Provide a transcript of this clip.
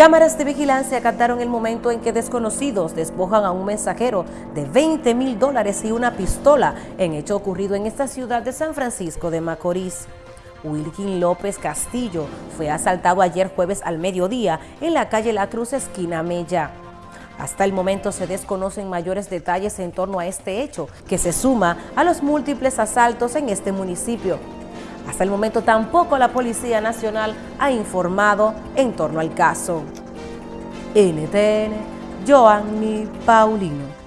Cámaras de vigilancia captaron el momento en que desconocidos despojan a un mensajero de 20 mil dólares y una pistola en hecho ocurrido en esta ciudad de San Francisco de Macorís. Wilkin López Castillo fue asaltado ayer jueves al mediodía en la calle La Cruz, esquina Mella. Hasta el momento se desconocen mayores detalles en torno a este hecho, que se suma a los múltiples asaltos en este municipio. Hasta el momento tampoco la Policía Nacional ha informado en torno al caso. NTN, Joanny Paulino.